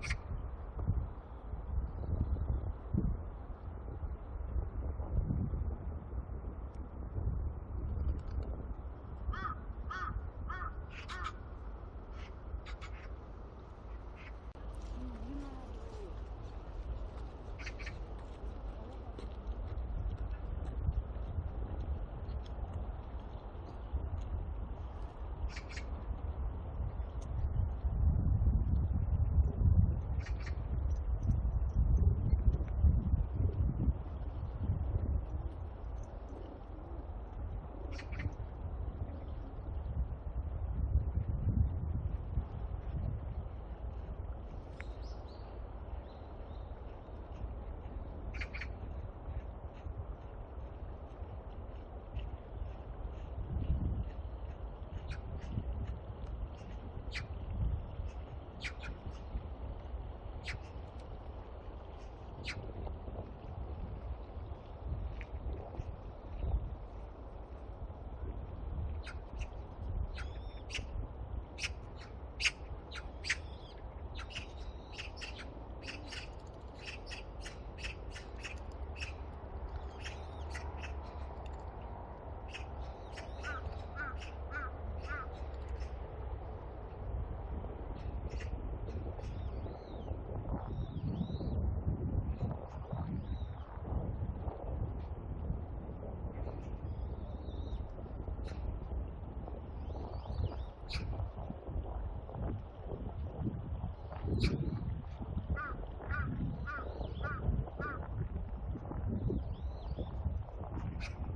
you そうそう